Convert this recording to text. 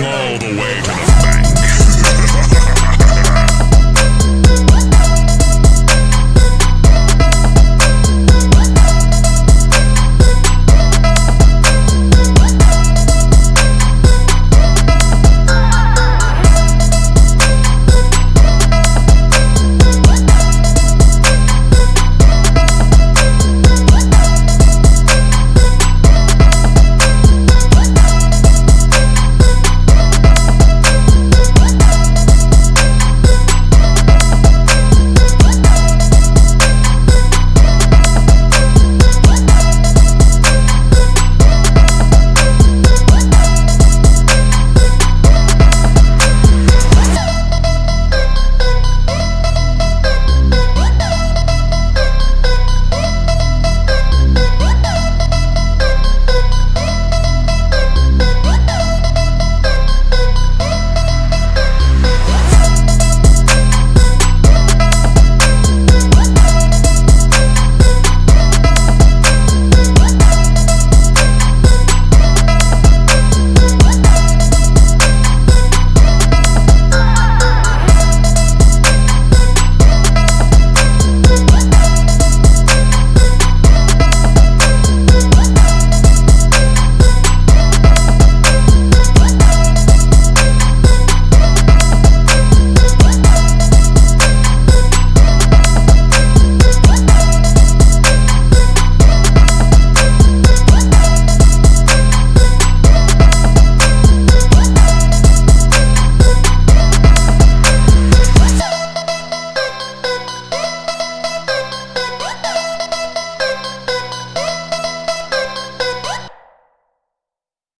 all the way.